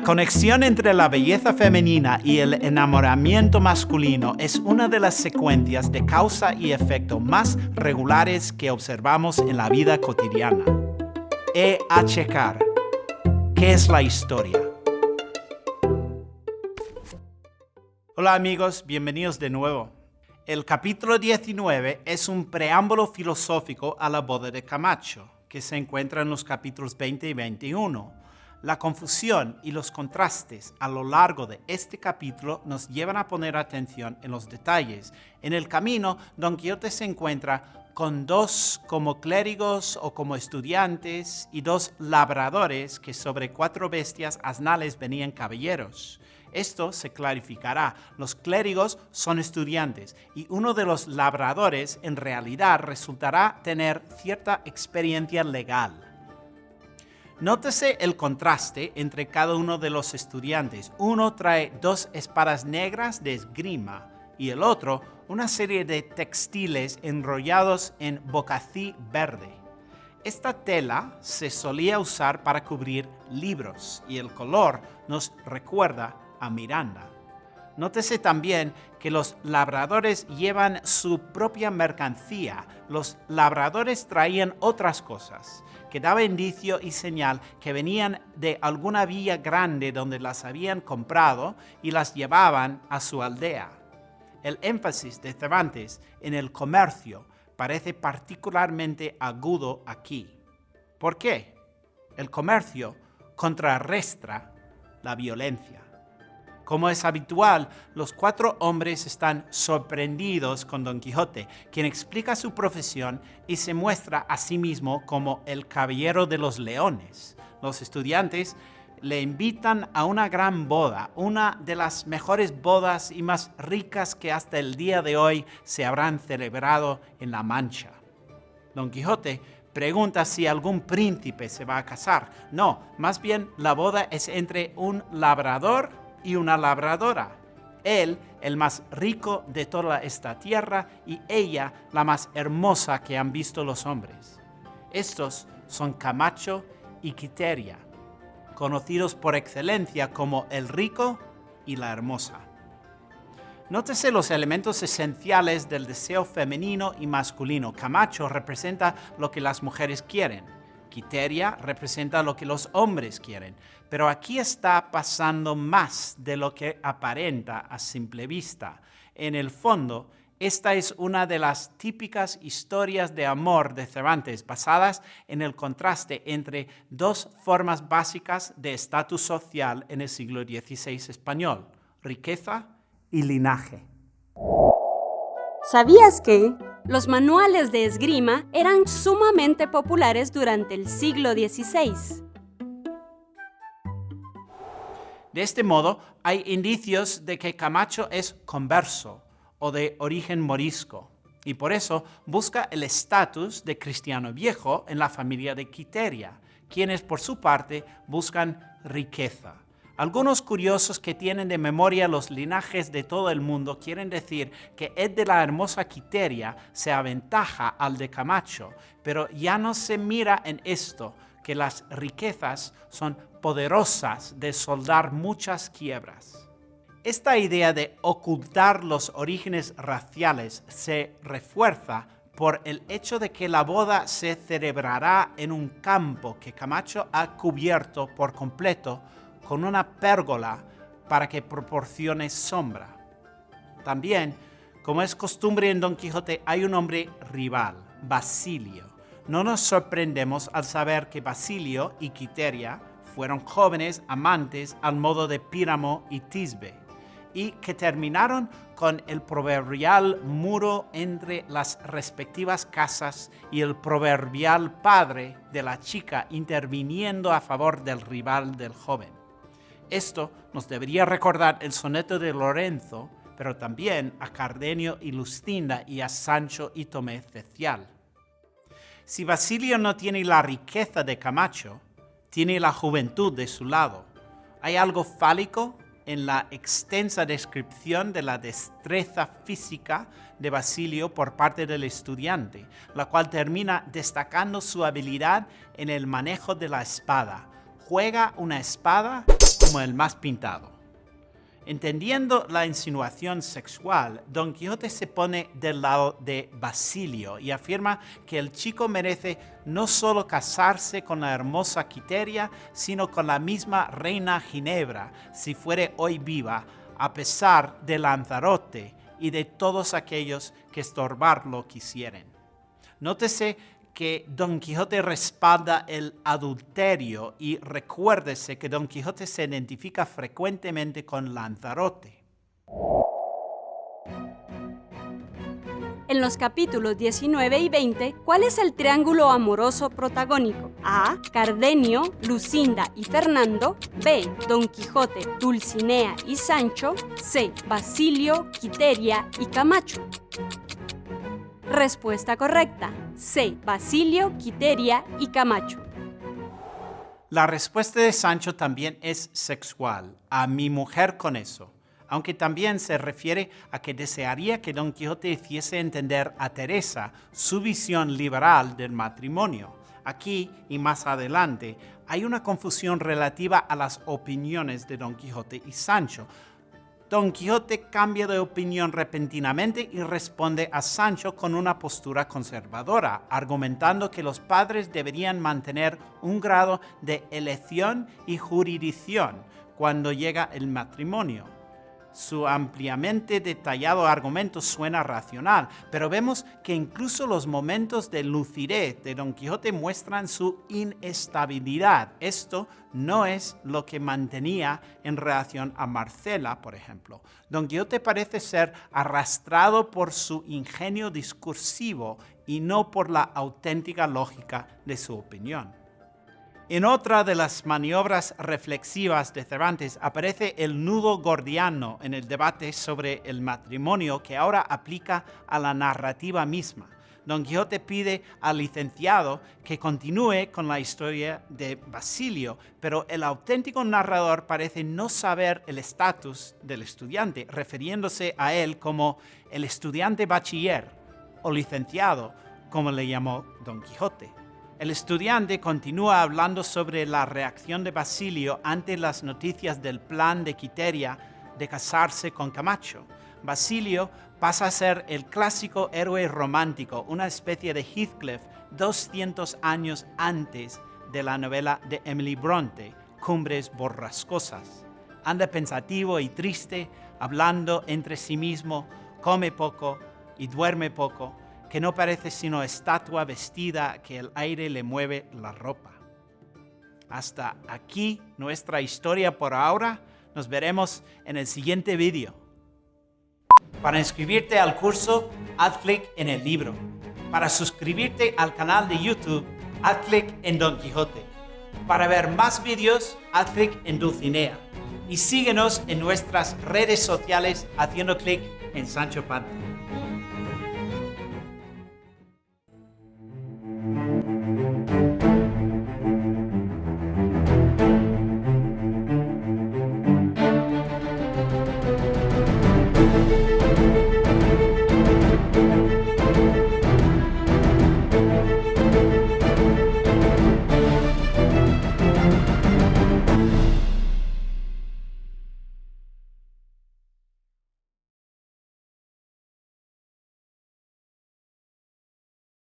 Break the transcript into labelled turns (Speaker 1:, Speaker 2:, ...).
Speaker 1: La conexión entre la belleza femenina y el enamoramiento masculino es una de las secuencias de causa y efecto más regulares que observamos en la vida cotidiana. E a checar. ¿Qué es la historia? Hola amigos, bienvenidos de nuevo. El capítulo 19 es un preámbulo filosófico a la boda de Camacho, que se encuentra en los capítulos 20 y 21 la confusión y los contrastes a lo largo de este capítulo nos llevan a poner atención en los detalles. En el camino, Don Quijote se encuentra con dos como clérigos o como estudiantes y dos labradores que sobre cuatro bestias asnales venían caballeros. Esto se clarificará. Los clérigos son estudiantes y uno de los labradores en realidad resultará tener cierta experiencia legal. Nótese el contraste entre cada uno de los estudiantes. Uno trae dos espadas negras de esgrima y el otro una serie de textiles enrollados en bocací verde. Esta tela se solía usar para cubrir libros y el color nos recuerda a Miranda. Nótese también que los labradores llevan su propia mercancía. Los labradores traían otras cosas que daba indicio y señal que venían de alguna villa grande donde las habían comprado y las llevaban a su aldea. El énfasis de Cervantes en el comercio parece particularmente agudo aquí. ¿Por qué? El comercio contrarrestra la violencia. Como es habitual, los cuatro hombres están sorprendidos con Don Quijote, quien explica su profesión y se muestra a sí mismo como el caballero de los leones. Los estudiantes le invitan a una gran boda, una de las mejores bodas y más ricas que hasta el día de hoy se habrán celebrado en La Mancha. Don Quijote pregunta si algún príncipe se va a casar. No, más bien la boda es entre un labrador y una labradora. Él, el más rico de toda esta tierra, y ella, la más hermosa que han visto los hombres. Estos son Camacho y Quiteria, conocidos por excelencia como el rico y la hermosa. Nótese los elementos esenciales del deseo femenino y masculino. Camacho representa lo que las mujeres quieren Quiteria representa lo que los hombres quieren, pero aquí está pasando más de lo que aparenta a simple vista. En el fondo, esta es una de las típicas historias de amor de Cervantes, basadas en el contraste entre dos formas básicas de estatus social en el siglo XVI español, riqueza y linaje.
Speaker 2: ¿Sabías que los manuales de esgrima eran sumamente populares durante el siglo XVI?
Speaker 1: De este modo, hay indicios de que Camacho es converso o de origen morisco, y por eso busca el estatus de cristiano viejo en la familia de Quiteria, quienes por su parte buscan riqueza. Algunos curiosos que tienen de memoria los linajes de todo el mundo quieren decir que Ed de la hermosa Quiteria se aventaja al de Camacho, pero ya no se mira en esto, que las riquezas son poderosas de soldar muchas quiebras. Esta idea de ocultar los orígenes raciales se refuerza por el hecho de que la boda se celebrará en un campo que Camacho ha cubierto por completo con una pérgola para que proporcione sombra. También, como es costumbre en Don Quijote, hay un hombre rival, Basilio. No nos sorprendemos al saber que Basilio y Quiteria fueron jóvenes amantes al modo de Píramo y Tisbe, y que terminaron con el proverbial muro entre las respectivas casas y el proverbial padre de la chica interviniendo a favor del rival del joven. Esto nos debería recordar el soneto de Lorenzo, pero también a Cardenio y Lustinda y a Sancho y Tomé Cecial. Si Basilio no tiene la riqueza de Camacho, tiene la juventud de su lado. Hay algo fálico en la extensa descripción de la destreza física de Basilio por parte del estudiante, la cual termina destacando su habilidad en el manejo de la espada. Juega una espada como el más pintado. Entendiendo la insinuación sexual, Don Quijote se pone del lado de Basilio y afirma que el chico merece no solo casarse con la hermosa Quiteria, sino con la misma reina Ginebra, si fuere hoy viva, a pesar de Lanzarote y de todos aquellos que estorbarlo quisieren. Nótese que Don Quijote respalda el adulterio y recuérdese que Don Quijote se identifica frecuentemente con Lanzarote.
Speaker 2: En los capítulos 19 y 20, ¿cuál es el triángulo amoroso protagónico? A. Cardenio, Lucinda y Fernando. B. Don Quijote, Dulcinea y Sancho. C. Basilio, Quiteria y Camacho. Respuesta correcta. C. Basilio, Quiteria y Camacho.
Speaker 1: La respuesta de Sancho también es sexual, a mi mujer con eso, aunque también se refiere a que desearía que Don Quijote hiciese entender a Teresa su visión liberal del matrimonio. Aquí y más adelante hay una confusión relativa a las opiniones de Don Quijote y Sancho, Don Quijote cambia de opinión repentinamente y responde a Sancho con una postura conservadora, argumentando que los padres deberían mantener un grado de elección y jurisdicción cuando llega el matrimonio. Su ampliamente detallado argumento suena racional, pero vemos que incluso los momentos de lucidez de Don Quijote muestran su inestabilidad. Esto no es lo que mantenía en relación a Marcela, por ejemplo. Don Quijote parece ser arrastrado por su ingenio discursivo y no por la auténtica lógica de su opinión. En otra de las maniobras reflexivas de Cervantes aparece el nudo gordiano en el debate sobre el matrimonio que ahora aplica a la narrativa misma. Don Quijote pide al licenciado que continúe con la historia de Basilio, pero el auténtico narrador parece no saber el estatus del estudiante, refiriéndose a él como el estudiante bachiller o licenciado, como le llamó Don Quijote. El estudiante continúa hablando sobre la reacción de Basilio ante las noticias del plan de Quiteria de casarse con Camacho. Basilio pasa a ser el clásico héroe romántico, una especie de Heathcliff 200 años antes de la novela de Emily Bronte, Cumbres Borrascosas. Anda pensativo y triste, hablando entre sí mismo, come poco y duerme poco, que no parece sino estatua vestida que el aire le mueve la ropa. Hasta aquí nuestra historia por ahora. Nos veremos en el siguiente vídeo. Para inscribirte al curso, haz clic en el libro. Para suscribirte al canal de YouTube, haz clic en Don Quijote. Para ver más vídeos, haz clic en Dulcinea. Y síguenos en nuestras redes sociales haciendo clic en Sancho Panza.